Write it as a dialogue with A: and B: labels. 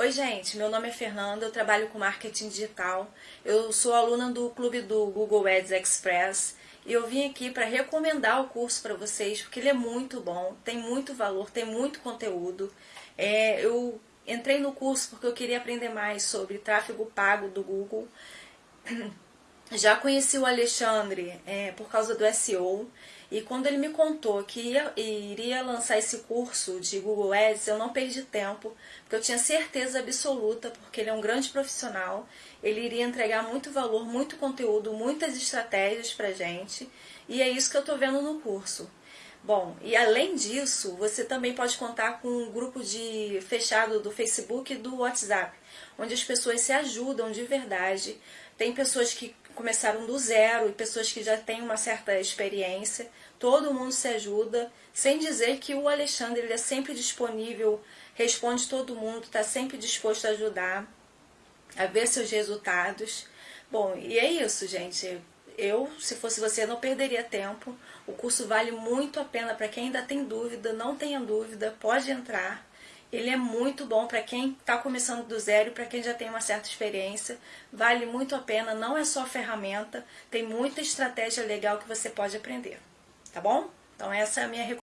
A: Oi, gente, meu nome é Fernanda, eu trabalho com marketing digital. Eu sou aluna do clube do Google Ads Express e eu vim aqui para recomendar o curso para vocês porque ele é muito bom, tem muito valor, tem muito conteúdo. É, eu entrei no curso porque eu queria aprender mais sobre tráfego pago do Google. Já conheci o Alexandre é, por causa do SEO e quando ele me contou que ia, iria lançar esse curso de Google Ads, eu não perdi tempo, porque eu tinha certeza absoluta, porque ele é um grande profissional, ele iria entregar muito valor, muito conteúdo, muitas estratégias pra gente, e é isso que eu estou vendo no curso. Bom, e além disso, você também pode contar com um grupo de fechado do Facebook e do WhatsApp, onde as pessoas se ajudam de verdade. Tem pessoas que começaram do zero e pessoas que já têm uma certa experiência. Todo mundo se ajuda, sem dizer que o Alexandre ele é sempre disponível, responde todo mundo, está sempre disposto a ajudar, a ver seus resultados. Bom, e é isso, gente. Eu, se fosse você, não perderia tempo. O curso vale muito a pena para quem ainda tem dúvida, não tenha dúvida, pode entrar. Ele é muito bom para quem está começando do zero para quem já tem uma certa experiência. Vale muito a pena, não é só ferramenta, tem muita estratégia legal que você pode aprender. Tá bom? Então essa é a minha recomendação.